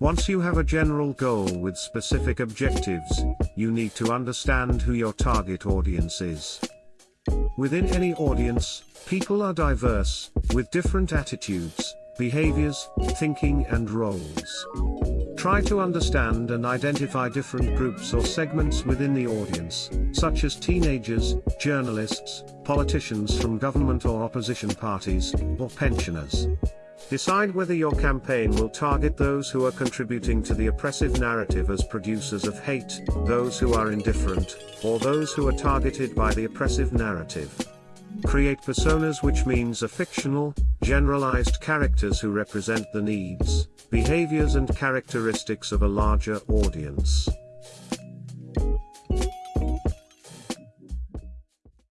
Once you have a general goal with specific objectives, you need to understand who your target audience is. Within any audience, people are diverse, with different attitudes, behaviors, thinking and roles. Try to understand and identify different groups or segments within the audience, such as teenagers, journalists, politicians from government or opposition parties, or pensioners. Decide whether your campaign will target those who are contributing to the oppressive narrative as producers of hate, those who are indifferent, or those who are targeted by the oppressive narrative. Create personas which means a fictional, generalized characters who represent the needs, behaviors and characteristics of a larger audience.